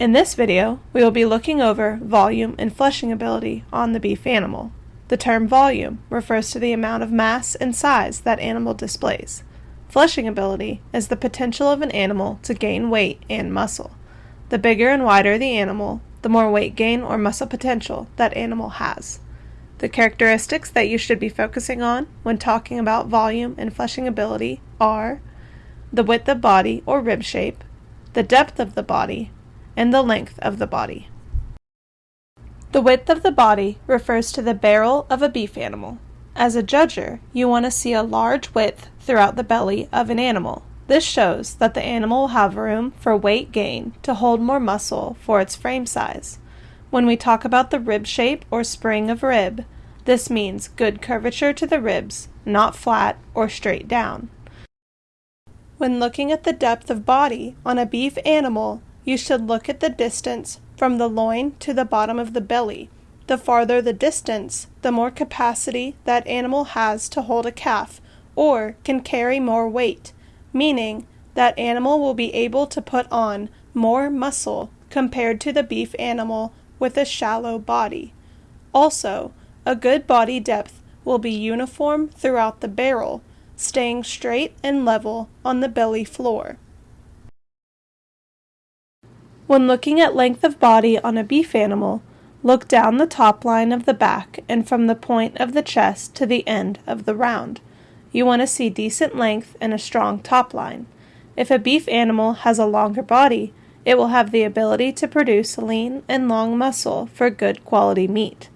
In this video, we will be looking over volume and fleshing ability on the beef animal. The term volume refers to the amount of mass and size that animal displays. Fleshing ability is the potential of an animal to gain weight and muscle. The bigger and wider the animal, the more weight gain or muscle potential that animal has. The characteristics that you should be focusing on when talking about volume and fleshing ability are the width of body or rib shape, the depth of the body, and the length of the body. The width of the body refers to the barrel of a beef animal. As a judger, you want to see a large width throughout the belly of an animal. This shows that the animal will have room for weight gain to hold more muscle for its frame size. When we talk about the rib shape or spring of rib, this means good curvature to the ribs, not flat or straight down. When looking at the depth of body on a beef animal, you should look at the distance from the loin to the bottom of the belly. The farther the distance, the more capacity that animal has to hold a calf or can carry more weight, meaning that animal will be able to put on more muscle compared to the beef animal with a shallow body. Also, a good body depth will be uniform throughout the barrel, staying straight and level on the belly floor. When looking at length of body on a beef animal, look down the top line of the back and from the point of the chest to the end of the round. You want to see decent length and a strong top line. If a beef animal has a longer body, it will have the ability to produce lean and long muscle for good quality meat.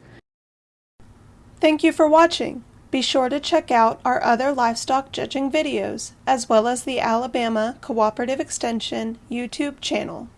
Thank you for watching. Be sure to check out our other livestock judging videos, as well as the Alabama Cooperative Extension YouTube channel.